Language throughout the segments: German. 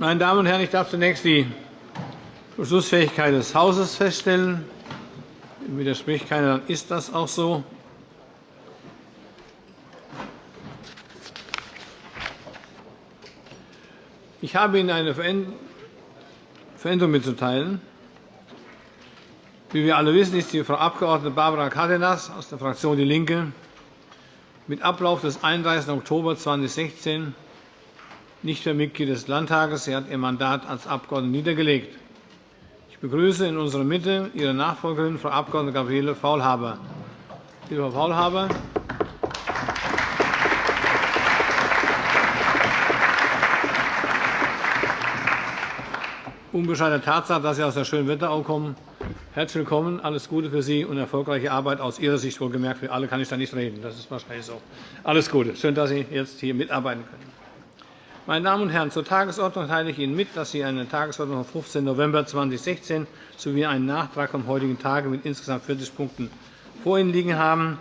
Meine Damen und Herren, ich darf zunächst die Beschlussfähigkeit des Hauses feststellen. Widerspricht keiner, dann ist das auch so. Ich habe Ihnen eine Veränderung mitzuteilen. Wie wir alle wissen, ist die Frau Abg. Barbara Cadenas aus der Fraktion DIE LINKE mit Ablauf des 31. Oktober 2016 nicht mehr Mitglied des Landtages. Sie hat ihr Mandat als Abgeordnete niedergelegt. Ich begrüße in unserer Mitte Ihre Nachfolgerin, Frau Abg. Gabriele Faulhaber. Liebe Frau Faulhaber, unbescheidene Tatsache, dass Sie aus der schönen Wetterau kommen. Herzlich willkommen, alles Gute für Sie und erfolgreiche Arbeit aus Ihrer Sicht wohlgemerkt. Für alle kann ich da nicht reden. Das ist wahrscheinlich so. Alles Gute. Schön, dass Sie jetzt hier mitarbeiten können. Meine Damen und Herren, zur Tagesordnung teile ich Ihnen mit, dass Sie eine Tagesordnung vom 15. November 2016 sowie einen Nachtrag vom heutigen Tage mit insgesamt 40 Punkten vor Ihnen liegen haben.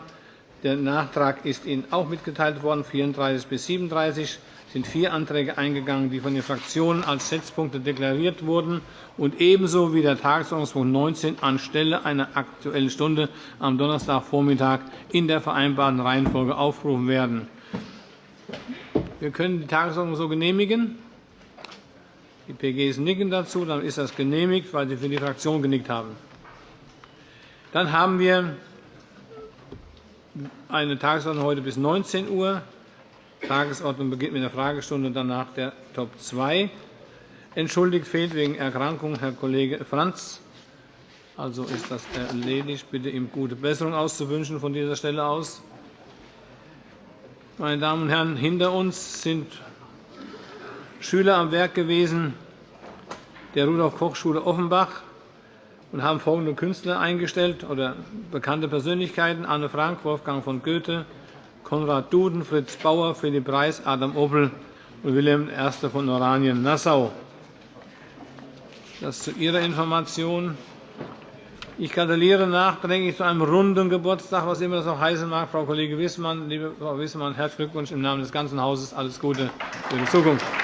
Der Nachtrag ist Ihnen auch mitgeteilt worden, 34 bis 37 sind vier Anträge eingegangen, die von den Fraktionen als Setzpunkte deklariert wurden und ebenso wie der Tagesordnungspunkt 19 anstelle einer Aktuellen Stunde am Donnerstagvormittag in der vereinbarten Reihenfolge aufgerufen werden. Wir können die Tagesordnung so genehmigen. Die PGs nicken dazu. Dann ist das genehmigt, weil sie für die Fraktion genickt haben. Dann haben wir eine Tagesordnung heute bis 19 Uhr. Die Tagesordnung beginnt mit der Fragestunde, danach der Top 2. Entschuldigt fehlt wegen Erkrankung Herr Kollege Franz. Also ist das erledigt. Bitte ihm gute Besserung auszuwünschen von dieser Stelle aus. Meine Damen und Herren, hinter uns sind Schüler am Werk gewesen der Rudolf-Koch-Schule Offenbach und haben folgende Künstler eingestellt oder bekannte Persönlichkeiten: Anne Frank, Wolfgang von Goethe, Konrad Duden, Fritz Bauer, Philipp Reis, Adam Opel und Wilhelm I. von Oranien-Nassau. Das zu Ihrer Information. Ich gratuliere nachträglich zu einem runden Geburtstag, was immer das auch heißen mag, Frau Kollege Wissmann. Liebe Frau Wissmann, herzlichen Glückwunsch im Namen des ganzen Hauses. Alles Gute für die Zukunft.